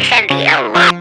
Shanty, a lot